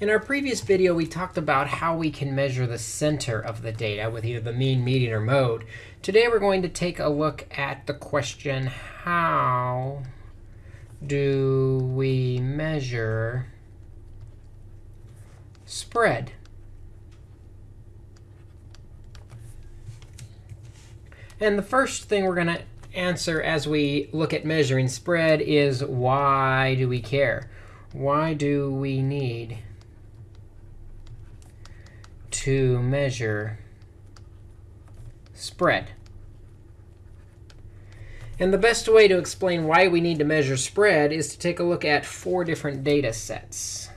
In our previous video, we talked about how we can measure the center of the data with either the mean, median, or mode. Today, we're going to take a look at the question, how do we measure spread? And the first thing we're going to answer as we look at measuring spread is why do we care? Why do we need to measure spread. And the best way to explain why we need to measure spread is to take a look at four different data sets.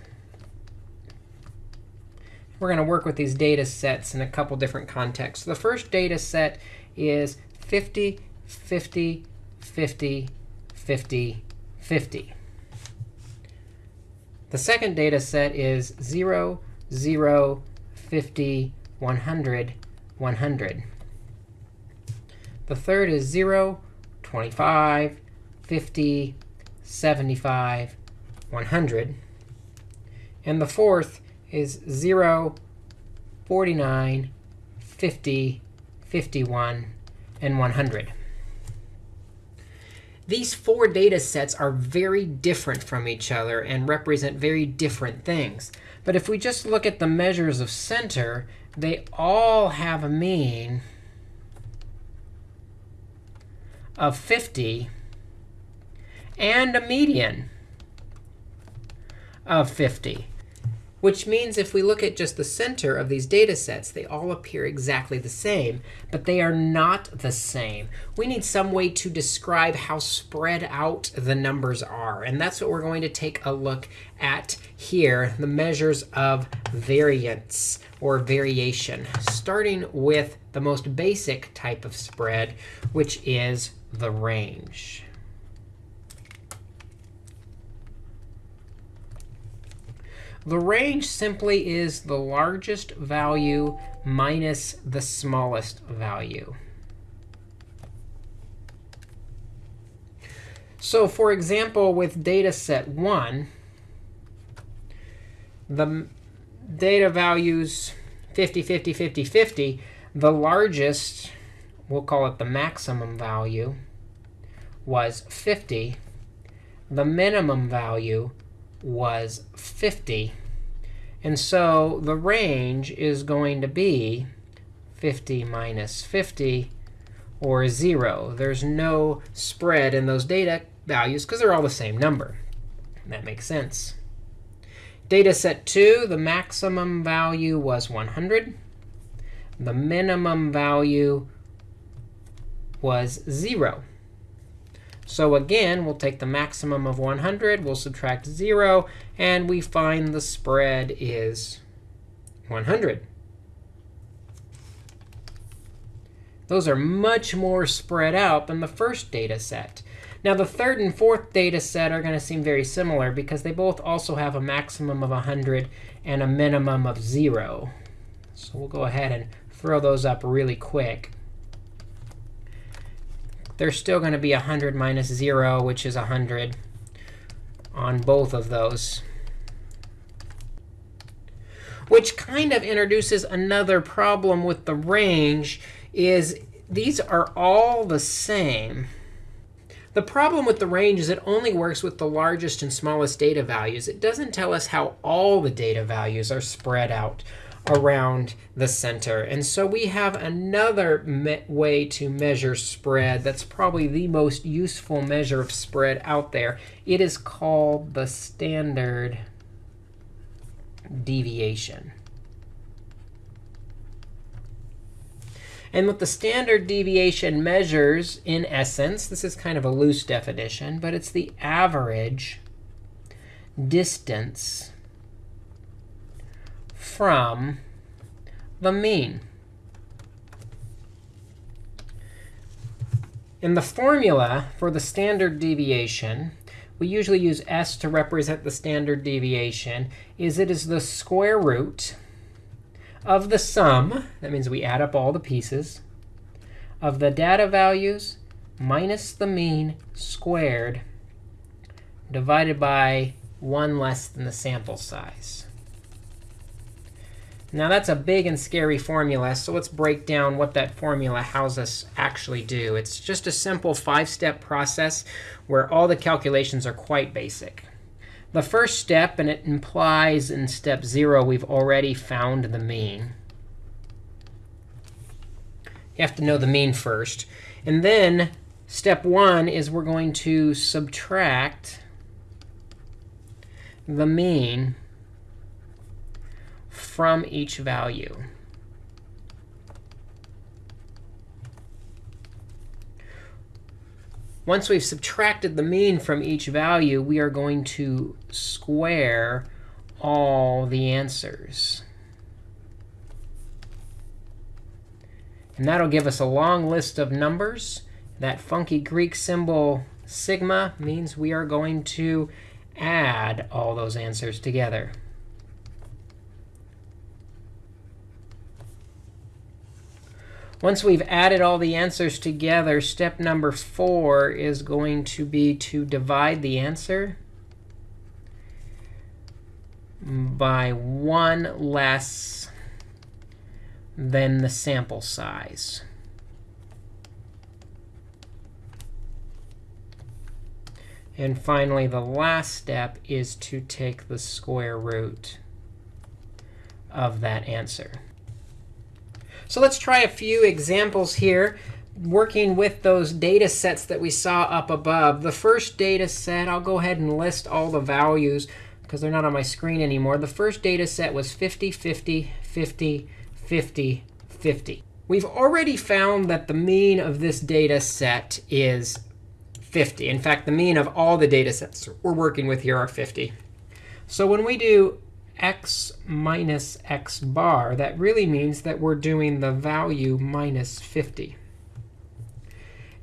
We're going to work with these data sets in a couple different contexts. The first data set is 50, 50, 50, 50, 50. The second data set is 0, 0, 50, 100, 100. The third is 0, 25, 50, 75, 100. And the fourth is 0, 49, 50, 51, and 100. These four data sets are very different from each other and represent very different things. But if we just look at the measures of center, they all have a mean of 50 and a median of 50 which means if we look at just the center of these data sets, they all appear exactly the same, but they are not the same. We need some way to describe how spread out the numbers are. And that's what we're going to take a look at here, the measures of variance or variation, starting with the most basic type of spread, which is the range. The range simply is the largest value minus the smallest value. So for example, with data set 1, the data values 50, 50, 50, 50, the largest, we'll call it the maximum value, was 50. The minimum value was 50. And so the range is going to be 50 minus 50, or 0. There's no spread in those data values because they're all the same number. That makes sense. Data set 2, the maximum value was 100. The minimum value was 0. So again, we'll take the maximum of 100, we'll subtract 0, and we find the spread is 100. Those are much more spread out than the first data set. Now, the third and fourth data set are going to seem very similar because they both also have a maximum of 100 and a minimum of 0. So we'll go ahead and throw those up really quick there's still going to be 100 minus 0, which is 100 on both of those. Which kind of introduces another problem with the range is these are all the same. The problem with the range is it only works with the largest and smallest data values. It doesn't tell us how all the data values are spread out around the center. And so we have another way to measure spread that's probably the most useful measure of spread out there. It is called the standard deviation. And what the standard deviation measures, in essence, this is kind of a loose definition, but it's the average distance from the mean. In the formula for the standard deviation, we usually use s to represent the standard deviation, is it is the square root of the sum, that means we add up all the pieces, of the data values minus the mean squared divided by 1 less than the sample size. Now that's a big and scary formula, so let's break down what that formula has us actually do. It's just a simple five-step process where all the calculations are quite basic. The first step, and it implies in step 0 we've already found the mean. You have to know the mean first. And then step 1 is we're going to subtract the mean from each value. Once we've subtracted the mean from each value, we are going to square all the answers. And that'll give us a long list of numbers. That funky Greek symbol sigma means we are going to add all those answers together. Once we've added all the answers together, step number 4 is going to be to divide the answer by 1 less than the sample size. And finally, the last step is to take the square root of that answer. So let's try a few examples here working with those data sets that we saw up above. The first data set, I'll go ahead and list all the values because they're not on my screen anymore. The first data set was 50, 50, 50, 50, 50. We've already found that the mean of this data set is 50. In fact, the mean of all the data sets we're working with here are 50. So when we do x minus x bar, that really means that we're doing the value minus 50.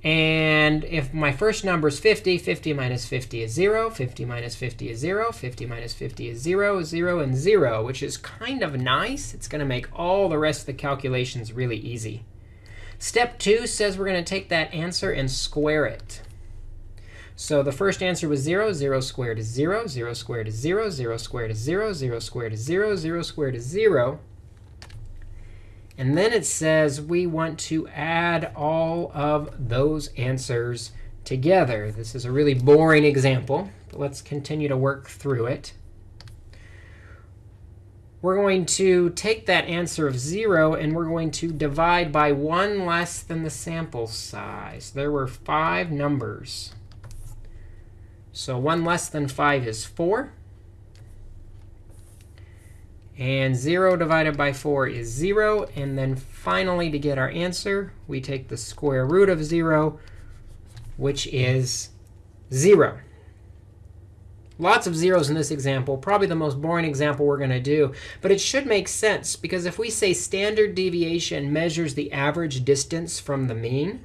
And if my first number is 50, 50 minus 50 is 0, 50 minus 50 is 0, 50 minus 50 is 0, 0, and 0, which is kind of nice. It's going to make all the rest of the calculations really easy. Step 2 says we're going to take that answer and square it. So the first answer was 0. 0 squared is 0. 0 squared is 0. 0 squared is 0. 0 squared is 0. 0 squared is 0. And then it says we want to add all of those answers together. This is a really boring example, but let's continue to work through it. We're going to take that answer of 0, and we're going to divide by 1 less than the sample size. There were five numbers. So 1 less than 5 is 4. And 0 divided by 4 is 0. And then finally, to get our answer, we take the square root of 0, which is 0. Lots of zeros in this example, probably the most boring example we're going to do. But it should make sense, because if we say standard deviation measures the average distance from the mean,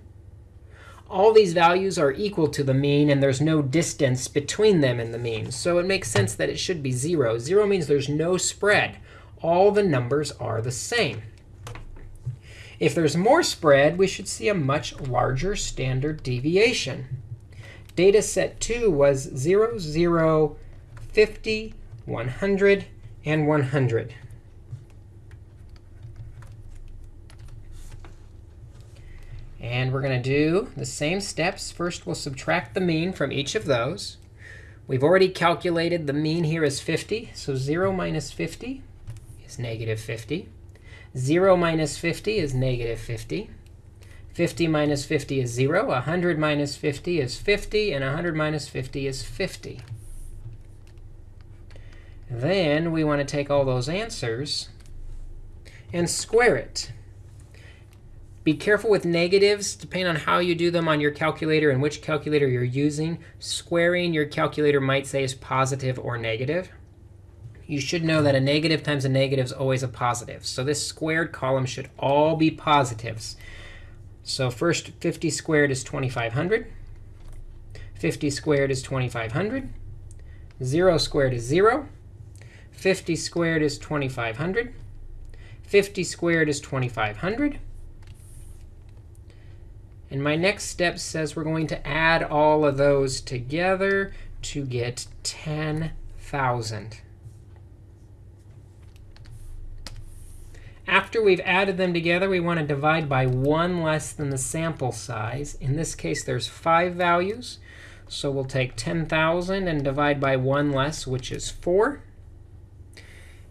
all these values are equal to the mean, and there's no distance between them and the mean. So it makes sense that it should be 0. 0 means there's no spread. All the numbers are the same. If there's more spread, we should see a much larger standard deviation. Data set 2 was 0, 0, 50, 100, and 100. And we're going to do the same steps. First, we'll subtract the mean from each of those. We've already calculated the mean here is 50. So 0 minus 50 is negative 50. 0 minus 50 is negative 50. 50 minus 50 is 0. 100 minus 50 is 50. And 100 minus 50 is 50. Then we want to take all those answers and square it. Be careful with negatives, depending on how you do them on your calculator and which calculator you're using. Squaring your calculator might say is positive or negative. You should know that a negative times a negative is always a positive. So this squared column should all be positives. So first, 50 squared is 2,500. 50 squared is 2,500. 0 squared is 0. 50 squared is 2,500. 50 squared is 2,500. And my next step says we're going to add all of those together to get 10,000. after we've added them together, we want to divide by 1 less than the sample size. In this case, there's 5 values. So we'll take 10,000 and divide by 1 less, which is 4.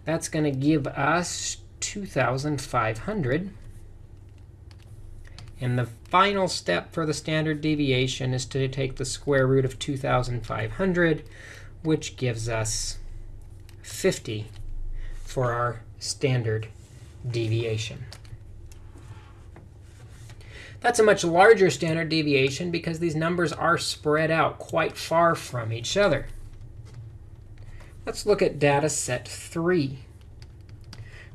That's going to give us 2,500. And the final step for the standard deviation is to take the square root of 2,500, which gives us 50 for our standard deviation. That's a much larger standard deviation because these numbers are spread out quite far from each other. Let's look at data set 3,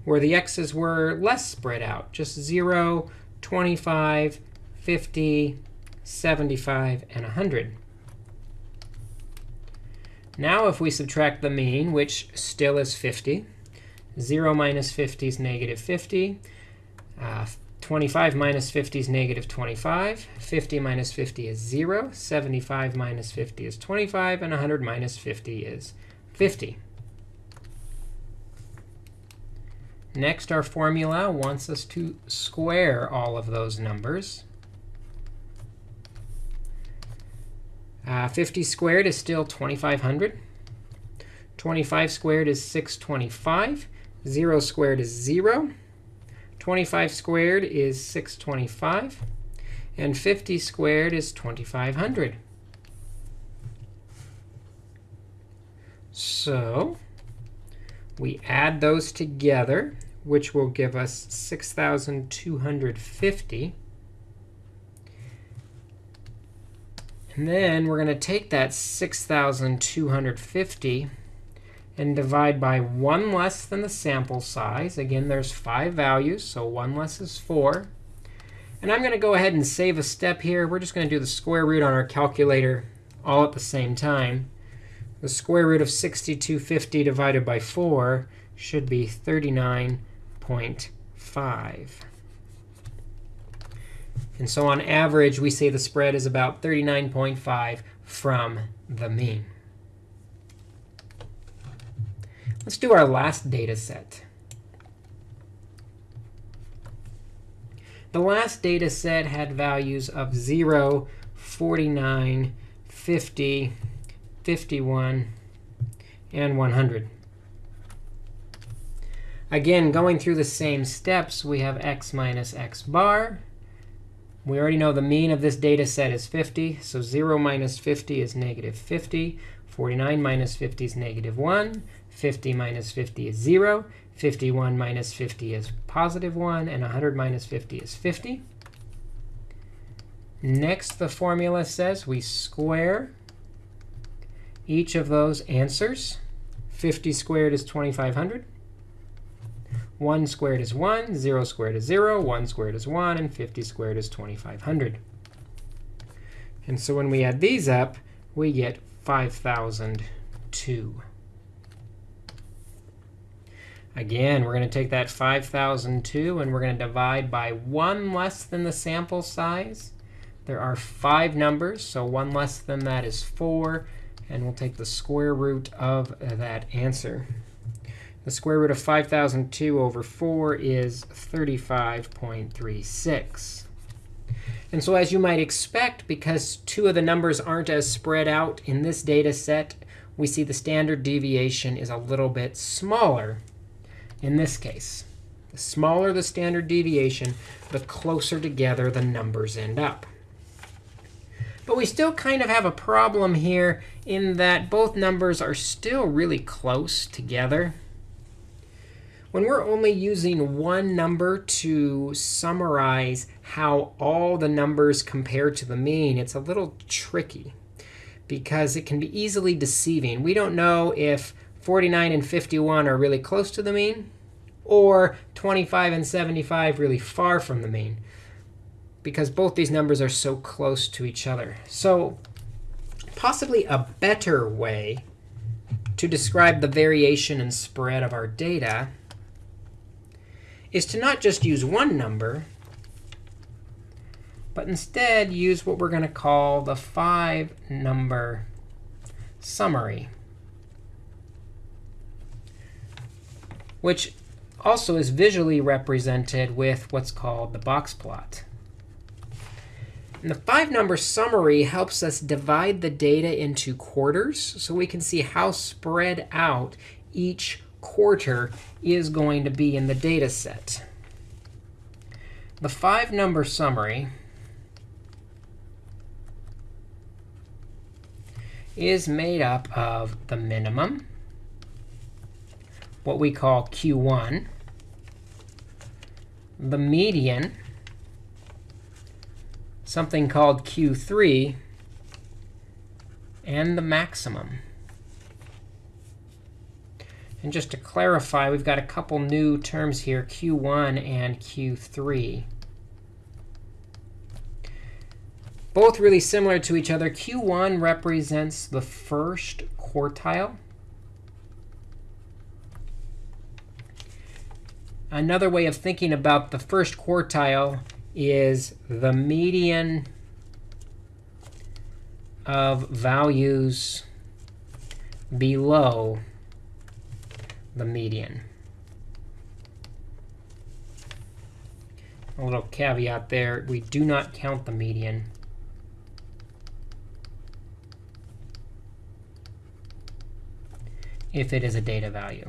where the x's were less spread out, just 0, 25, 50, 75, and 100. Now if we subtract the mean, which still is 50, 0 minus 50 is negative 50. Uh, 25 minus 50 is negative 25. 50 minus 50 is 0. 75 minus 50 is 25. And 100 minus 50 is 50. Next, our formula wants us to square all of those numbers. Uh, 50 squared is still 2,500. 25 squared is 625. 0 squared is 0. 25 squared is 625. And 50 squared is 2,500. So we add those together, which will give us 6,250. And then we're going to take that 6,250 and divide by 1 less than the sample size. Again, there's 5 values, so 1 less is 4. And I'm going to go ahead and save a step here. We're just going to do the square root on our calculator all at the same time. The square root of 6250 divided by 4 should be 39.5. And so on average, we say the spread is about 39.5 from the mean. Let's do our last data set. The last data set had values of 0, 49, 50, 51, and 100. Again, going through the same steps, we have x minus x bar. We already know the mean of this data set is 50. So 0 minus 50 is negative 50. 49 minus 50 is negative 1. 50 minus 50 is 0. 51 minus 50 is positive 1. And 100 minus 50 is 50. Next, the formula says we square each of those answers. 50 squared is 2,500. 1 squared is 1. 0 squared is 0. 1 squared is 1. And 50 squared is 2,500. And so when we add these up, we get 5,002. Again, we're going to take that 5,002 and we're going to divide by 1 less than the sample size. There are 5 numbers, so 1 less than that is 4. And we'll take the square root of that answer. The square root of 5,002 over 4 is 35.36. And so as you might expect, because two of the numbers aren't as spread out in this data set, we see the standard deviation is a little bit smaller in this case. The smaller the standard deviation, the closer together the numbers end up. But we still kind of have a problem here in that both numbers are still really close together. When we're only using one number to summarize how all the numbers compare to the mean, it's a little tricky because it can be easily deceiving. We don't know if 49 and 51 are really close to the mean, or 25 and 75 really far from the mean, because both these numbers are so close to each other. So possibly a better way to describe the variation and spread of our data is to not just use one number, but instead use what we're going to call the five number summary, which also is visually represented with what's called the box plot. And the five-number summary helps us divide the data into quarters so we can see how spread out each quarter is going to be in the data set. The five-number summary is made up of the minimum, what we call Q1, the median, something called Q3, and the maximum. And just to clarify, we've got a couple new terms here, Q1 and Q3. Both really similar to each other. Q1 represents the first quartile. Another way of thinking about the first quartile is the median of values below the median. A little caveat there, we do not count the median. if it is a data value.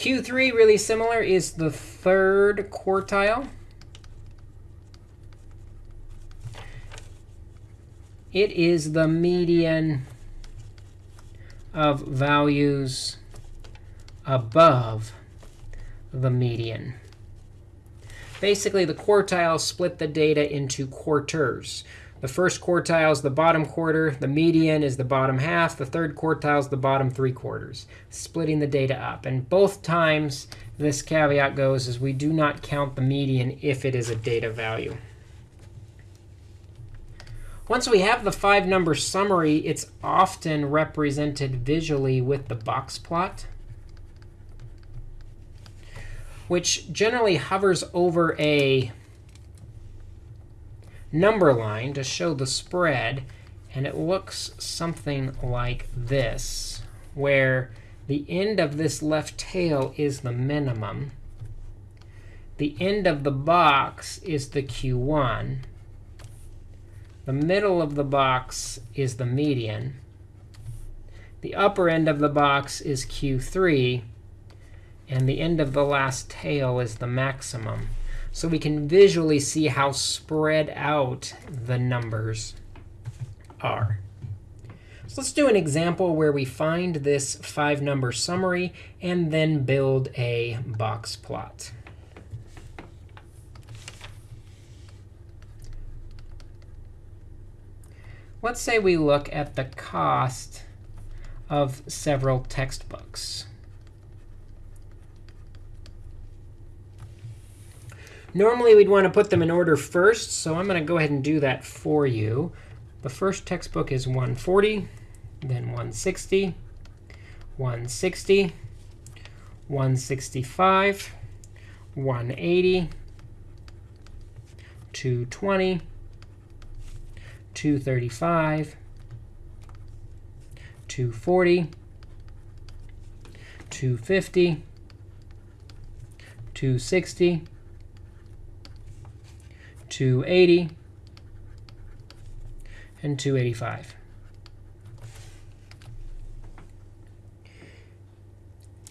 Q3, really similar, is the third quartile. It is the median of values above the median. Basically, the quartiles split the data into quarters. The first quartile is the bottom quarter. The median is the bottom half. The third quartile is the bottom three quarters, splitting the data up. And both times, this caveat goes is we do not count the median if it is a data value. Once we have the five-number summary, it's often represented visually with the box plot, which generally hovers over a number line to show the spread. And it looks something like this, where the end of this left tail is the minimum. The end of the box is the Q1. The middle of the box is the median. The upper end of the box is Q3. And the end of the last tail is the maximum. So we can visually see how spread out the numbers are. So let's do an example where we find this five-number summary and then build a box plot. Let's say we look at the cost of several textbooks. Normally, we'd want to put them in order first, so I'm going to go ahead and do that for you. The first textbook is 140, then 160, 160, 165, 180, 220, 235, 240, 250, 260, 280, and 285.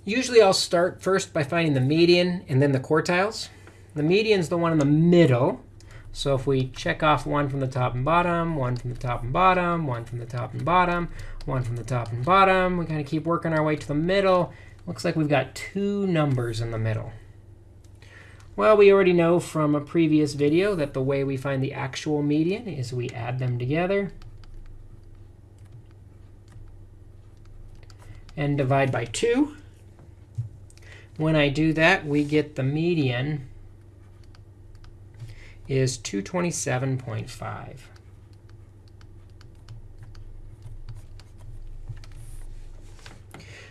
Usually I'll start first by finding the median and then the quartiles. The median is the one in the middle. So if we check off one from the top and bottom, one from the top and bottom, one from the top and bottom, one from the top and bottom, we kind of keep working our way to the middle. Looks like we've got two numbers in the middle. Well, we already know from a previous video that the way we find the actual median is we add them together and divide by 2. When I do that, we get the median is 227.5.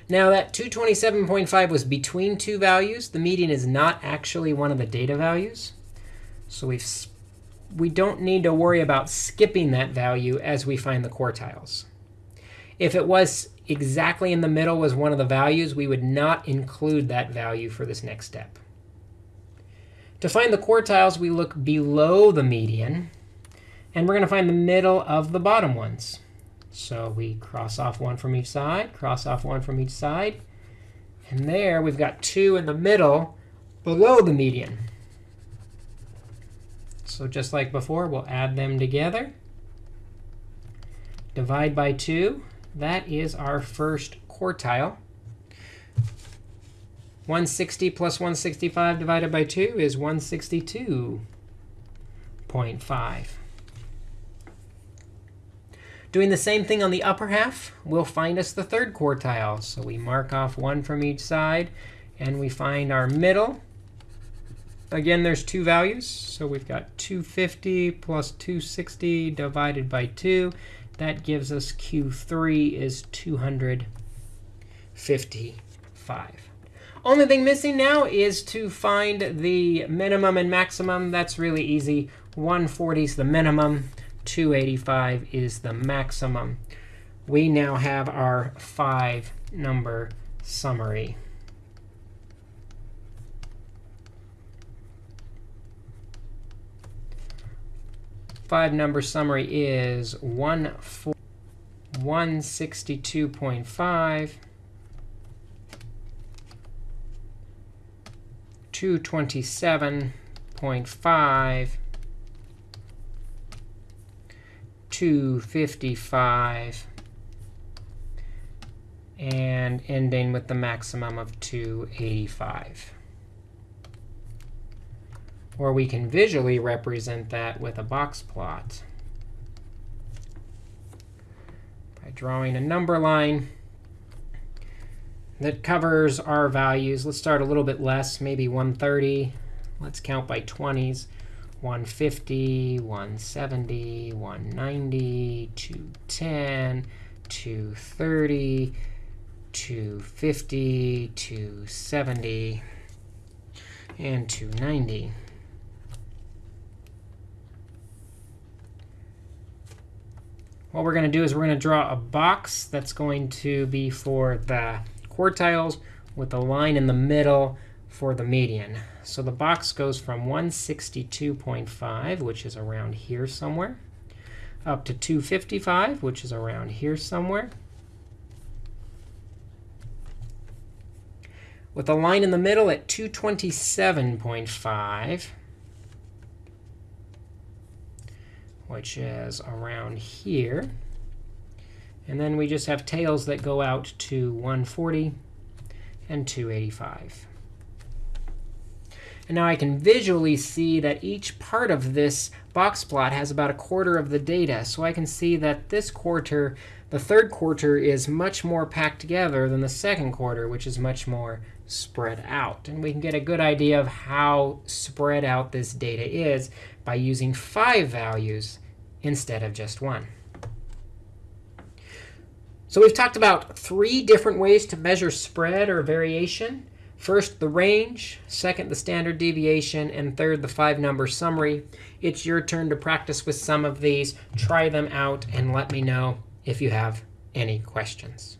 Now, that 227.5 was between two values. The median is not actually one of the data values. So we've we don't need to worry about skipping that value as we find the quartiles. If it was exactly in the middle was one of the values, we would not include that value for this next step. To find the quartiles, we look below the median. And we're going to find the middle of the bottom ones. So we cross off one from each side, cross off one from each side. And there we've got 2 in the middle below the median. So just like before, we'll add them together. Divide by 2. That is our first quartile. 160 plus 165 divided by 2 is 162.5. Doing the same thing on the upper half will find us the third quartile. So we mark off one from each side, and we find our middle. Again, there's two values. So we've got 250 plus 260 divided by 2. That gives us Q3 is 255. Only thing missing now is to find the minimum and maximum. That's really easy. 140 is the minimum. 285 is the maximum. We now have our five number summary. Five number summary is 162.5, 227.5, 255, and ending with the maximum of 285. Or we can visually represent that with a box plot by drawing a number line that covers our values. Let's start a little bit less, maybe 130. Let's count by 20s. 150, 170, 190, 210, 230, 250, 270, and 290. What we're going to do is we're going to draw a box that's going to be for the quartiles with a line in the middle for the median. So the box goes from 162.5, which is around here somewhere, up to 255, which is around here somewhere, with a line in the middle at 227.5, which is around here. And then we just have tails that go out to 140 and 285. And now I can visually see that each part of this box plot has about a quarter of the data. So I can see that this quarter, the third quarter, is much more packed together than the second quarter, which is much more spread out. And we can get a good idea of how spread out this data is by using five values instead of just one. So we've talked about three different ways to measure spread or variation. First, the range. Second, the standard deviation. And third, the five-number summary. It's your turn to practice with some of these. Try them out and let me know if you have any questions.